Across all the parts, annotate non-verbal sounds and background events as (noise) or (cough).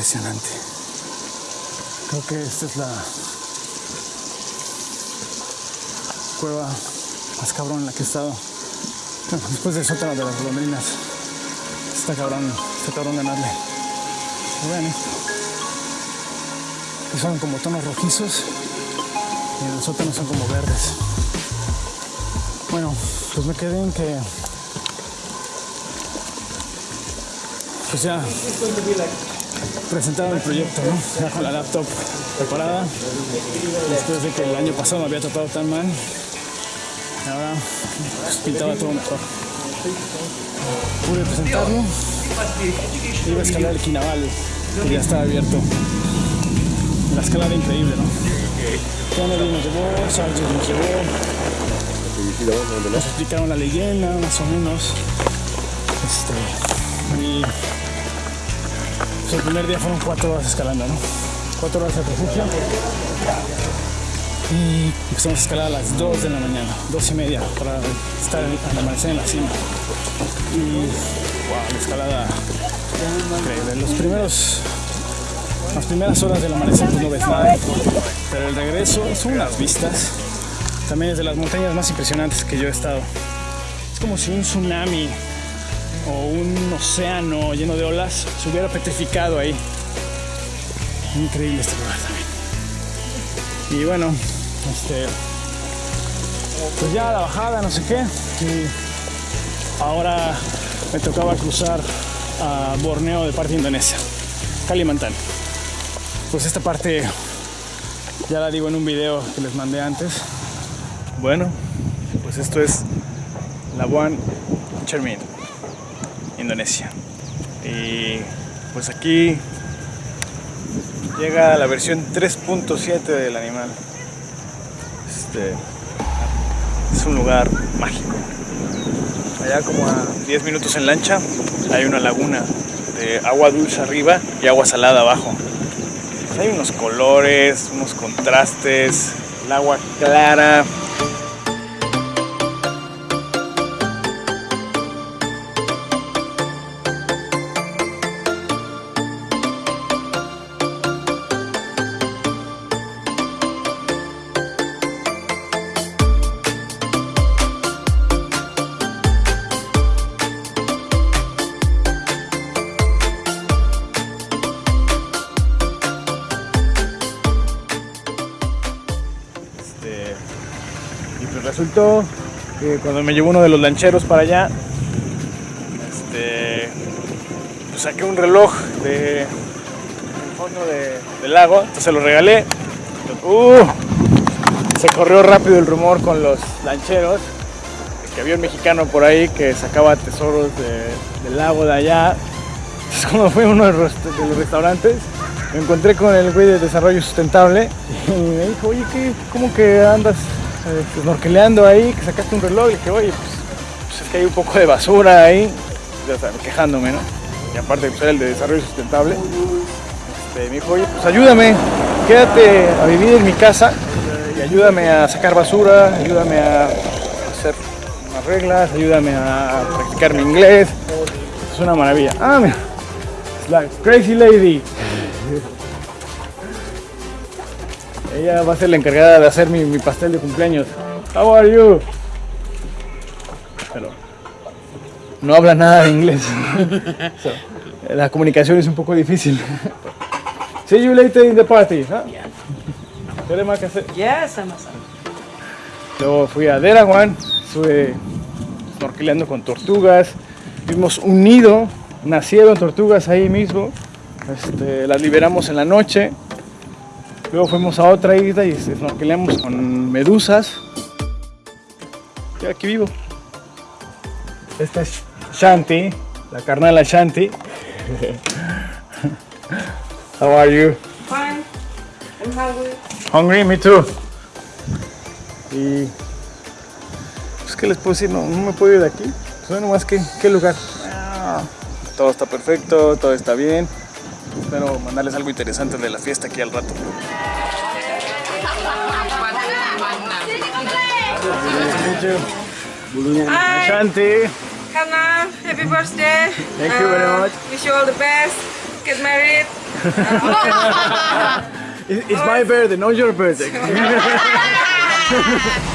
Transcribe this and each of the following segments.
impresionante. Creo que esta es la cueva más cabrón en la que he estado. Después del sótano de las golondrinas. Está cabrón, está cabrón ganarle. Vean esto. Son como tonos rojizos y en el sótano son como verdes. Bueno, pues me quedé en que pues ya presentaba mi proyecto, ¿no? Ya con la laptop preparada. Después de que el año pasado me había tratado tan mal, ahora pues, pintaba todo mejor. Pude presentarlo. Iba a escalar el Quinaval, que ya estaba abierto. La escalada increíble, ¿no? Kennedy nos llevó, Sargent nos llevó. Nos explicaron la leyenda, más o menos. Este, y el primer día fueron cuatro horas escalando, ¿no? Cuatro horas de refugio. Y empezamos a escalar a las 2 de la mañana, dos y media, para estar al amanecer en la cima. Y wow, la escalada increíble. Los primeros, las primeras horas del amanecer pues no ves nada, pero el regreso son unas vistas. También es de las montañas más impresionantes que yo he estado. Es como si un tsunami o un océano lleno de olas se hubiera petrificado ahí. Increíble este lugar también. Y bueno, este, pues ya la bajada, no sé qué. Y ahora me tocaba cruzar a Borneo de parte de Indonesia, Kalimantan. Pues esta parte ya la digo en un video que les mandé antes. Bueno, pues esto es Labuan Chermin, Indonesia. Y pues aquí llega la versión 3.7 del animal. Este es un lugar mágico. Allá como a 10 minutos en lancha hay una laguna de agua dulce arriba y agua salada abajo. Hay unos colores, unos contrastes, el agua clara. Que cuando me llevó uno de los lancheros para allá, este, pues saqué un reloj de, fondo de- del lago, entonces se lo regalé. Uh, se corrió rápido el rumor con los lancheros, que había un mexicano por ahí que sacaba tesoros de- del lago de allá. Entonces cuando fui a uno de los, de los restaurantes, me encontré con el güey de desarrollo sustentable y me dijo, oye, ¿qué, ¿cómo que andas snorkeleando ahí? Que sacaste un reloj. Y dije, oye, pues, pues es que hay un poco de basura ahí, ya sabes, quejándome, ¿no? Y aparte, pues el de desarrollo sustentable. Este, me dijo, oye, pues ayúdame, quédate a vivir en mi casa y ayúdame a sacar basura, ayúdame a hacer unas reglas, ayúdame a practicar mi inglés. Es una maravilla. Ah, la Crazy Lady. Ella va a ser la encargada de hacer mi, mi pastel de cumpleaños. How are you? Pero no habla nada de inglés. (laughs) So, la comunicación es un poco difícil. (laughs) See you later in the party. ¿no? ¿Qué más que hacer? Ya, sama-sama. Luego fui a Derawan, estuve snorkeleando con tortugas, vimos un nido, nacieron tortugas ahí mismo, este, las liberamos en la noche, luego fuimos a otra isla y snorkeleamos con medusas. Y aquí vivo. Esta es Shanti, la carnala Shanti. (laughs) How are you? Fine. I'm hungry. Hungry, me too. Y. Pues, ¿qué les puedo decir? No, no me puedo ir de aquí. Pues, bueno, más que, ¿qué lugar? Ah, todo está perfecto, todo está bien. Espero mandarles algo interesante de la fiesta aquí al rato. Hi, Shanti. Hannah. Happy birthday. Thank you very Uh, much. Wish you all the best. get married. (laughs) It- It's my birthday, not your birthday. (laughs) (laughs)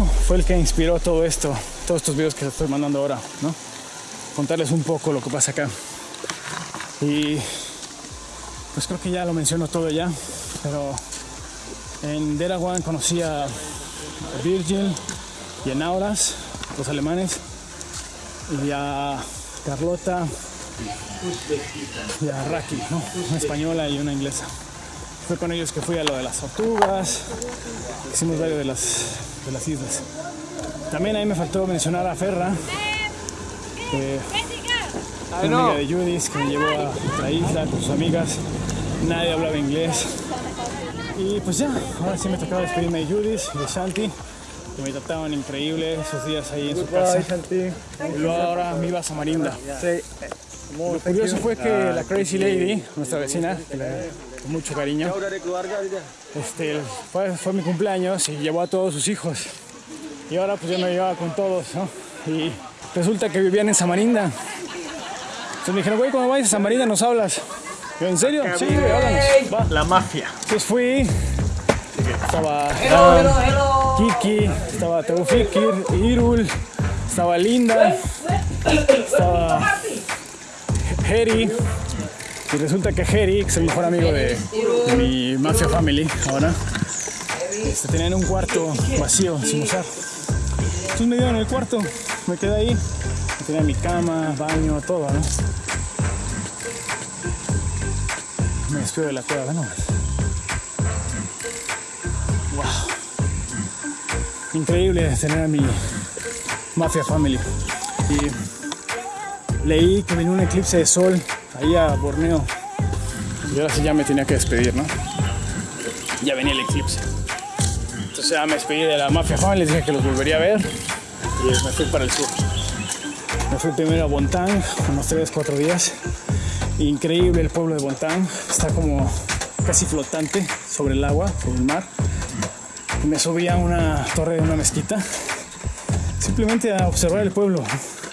fue el que inspiró todo esto, todos estos videos que estoy mandando ahora, ¿no? Contarles un poco lo que pasa acá. Y pues creo que ya lo menciono todo ya, pero en Derawan conocí a Virgil y a Nauras, los alemanes, y a Carlota y a Raki, ¿no? Una española y una inglesa. Fue con ellos que fui a lo de las tortugas, hicimos varios de las, de las islas. También ahí me faltó mencionar a Ferra, que es una amiga de Judith que me llevó a otra isla con sus amigas. Nadie hablaba inglés. Y pues ya, ahora sí me tocaba despedirme de Judith y de Shanti, que me trataban increíble esos días ahí en su casa. Y luego ahora me iba a Samarinda. Lo curioso fue que la Crazy Lady, nuestra vecina, que le- con mucho cariño, este, fue, fue mi cumpleaños y llevó a todos sus hijos. Y ahora pues yo me llevaba con todos, ¿no? Y resulta que vivían en Samarinda. Entonces me dijeron, güey, cuando vayas a Samarinda nos hablas. Yo, ¿en serio? Sí, güey, háblanos. Va. La mafia. Entonces fui, estaba Hello, hello, hello. Kiki, estaba Teufikir, Irul, estaba Linda, estaba Heri. Y resulta que Heri, que es el mejor amigo de, mi Mafia Family ahora, este, un cuarto vacío, sin usar. Entonces me dieron el cuarto, me quedé ahí. Tenía mi cama, baño, todo, ¿no? Me despido de la cueva, ¿no? increíble tener a mi Mafia Family. Y leí que venía un eclipse de sol ahí a Borneo. Y ahora sí ya me tenía que despedir, ¿no? Ya venía el eclipse. Entonces ya me despedí de la Mafia Family, les dije que los volvería a ver. Y me fui para el sur. Me fui primero a Bontang, unos 3, 4 días. Increíble el pueblo de Bontang. Está como casi flotante sobre el agua, sobre el mar y me subí a una torre de una mezquita simplemente a observar el pueblo.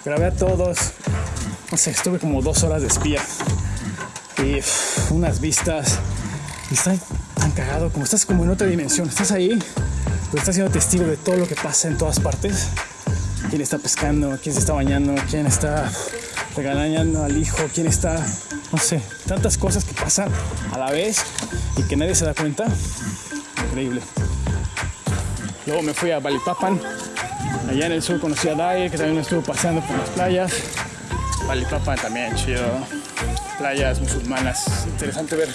Grabé a todos, no sé, estuve como dos horas de espía y unas vistas. Y está tan cagado, como estás como en otra dimensión. Estás ahí, pero estás siendo testigo de todo lo que pasa en todas partes. Quién está pescando, quién se está bañando, quién está regañando al hijo, quién está, no sé, tantas cosas que pasan a la vez y que nadie se da cuenta. Increíble. Luego me fui a Balipapan. Allá en el sur conocí a Dai, que también estuvo paseando por las playas. También chido. Playas musulmanas. Interesante ver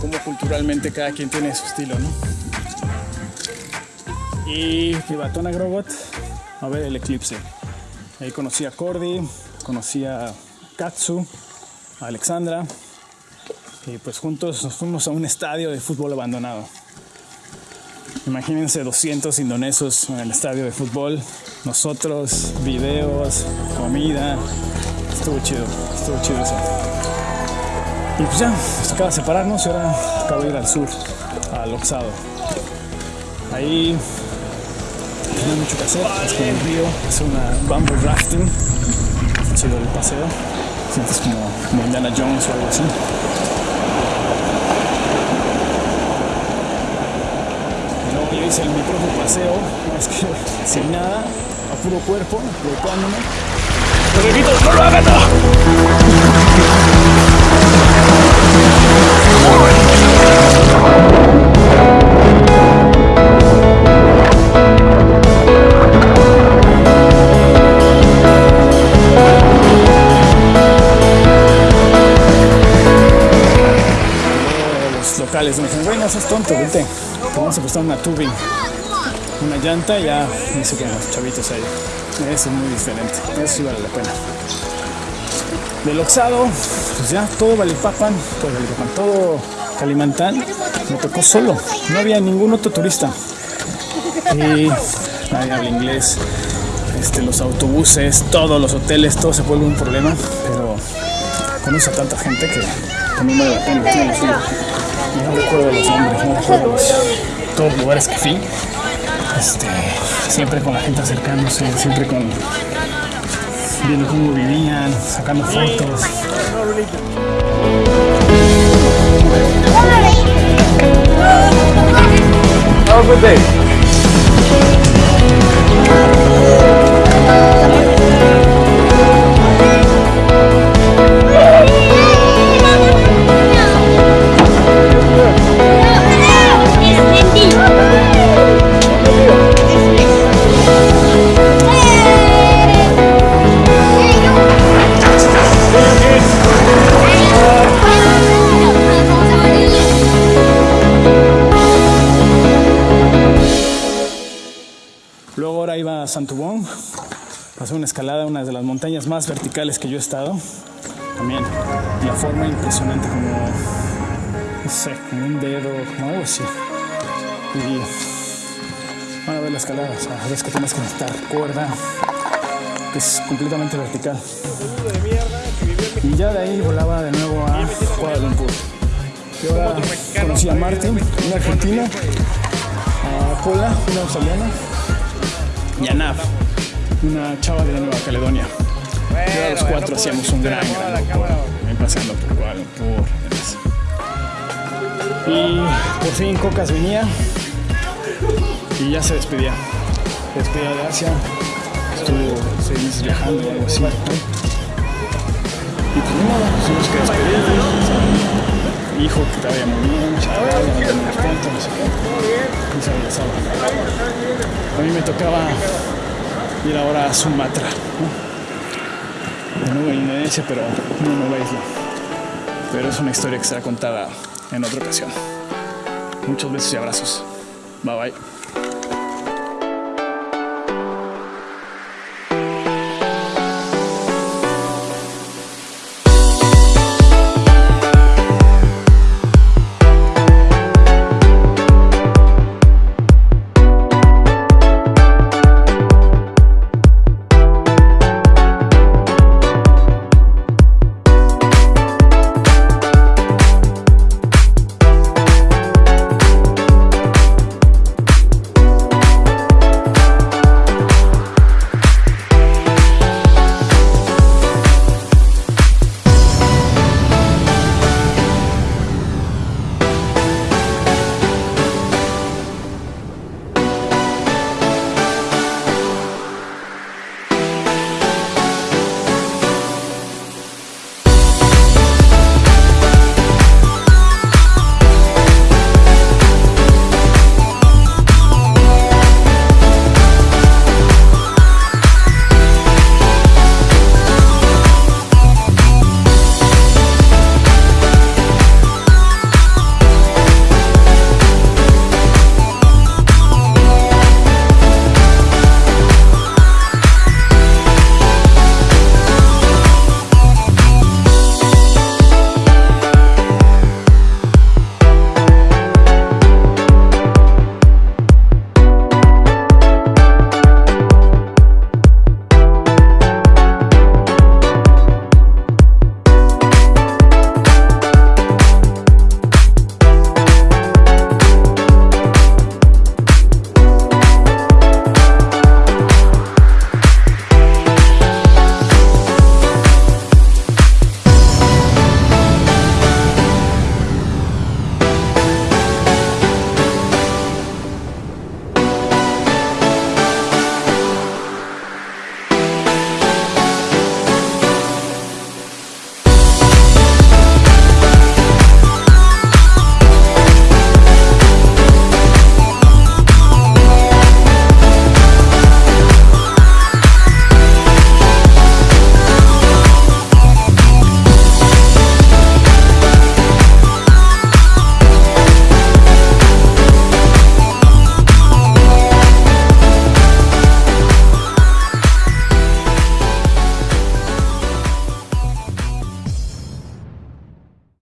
cómo culturalmente cada quien tiene su estilo, ¿no? Y Privatona Grogot a ver el eclipse. Ahí conocí a Cordy, conocí a Katsu, a Alexandra. Y pues juntos nos fuimos a un estadio de fútbol abandonado. Imagínense 200 indonesos en el estadio de fútbol, nosotros, videos, comida. Estuvo chido, estuvo chido eso. Y pues ya, nos tocaba separarnos y ahora acabo de ir al sur, al Oxado. Ahí no hay mucho que hacer, es como un río, es una bamboo rafting. Está chido el paseo, sientes como, como Indiana Jones o algo así. Yo hice mi propio paseo, es que (laughs) sin nada, a puro cuerpo, flotando. ¡No locales me dicen, güey, no seas tonto, vente, te vamos a prestar una tubing llanta ya hice con chavitos ahí. Eso es muy diferente, eso sí vale la pena. Del Oxado, pues ya todo Valipapan, todo Valipapan, todo Calimantán, me tocó solo, no había ningún otro turista. Y nadie habla inglés, este, los autobuses, todos los hoteles, todo se vuelve un problema, pero conoce a tanta gente que también vale la pena. Y no recuerdo los nombres, no recuerdo los, todos los lugares que fui. Este, siempre con la gente acercándose, siempre con viendo cómo vivían, sacando fotos. Have a good day. Santubón, pasé una escalada, una de las montañas más verticales que yo he estado. También la forma impresionante como, no sé, como un dedo, como algo así. Y van a ver la escalada, o sea, ves que tienes que necesitar cuerda, que es completamente vertical. Y ya de ahí volaba de nuevo a Kuala Lumpur. Y ahora conocí a Martin, un argentino, a Pola, una australiana, y a Nav, una chava de Nueva Caledonia. Ahora los cuatro hacíamos un gran, gran grupo, ahí paseando por Lumpur. demás. Y por fin Cocas venía y ya se despedía. Se despedía de Asia, estuvo seis viajando o algo así. Y pues modo, nos que despedir. Hijo que te vaya muy bien, no no sé qué. Se regresaba. A mí me tocaba ir ahora a Sumatra, ¿no? Nuevo en pero una nueva isla. Pero es una historia que será contada en otra ocasión. Muchos besos y abrazos. Bye bye.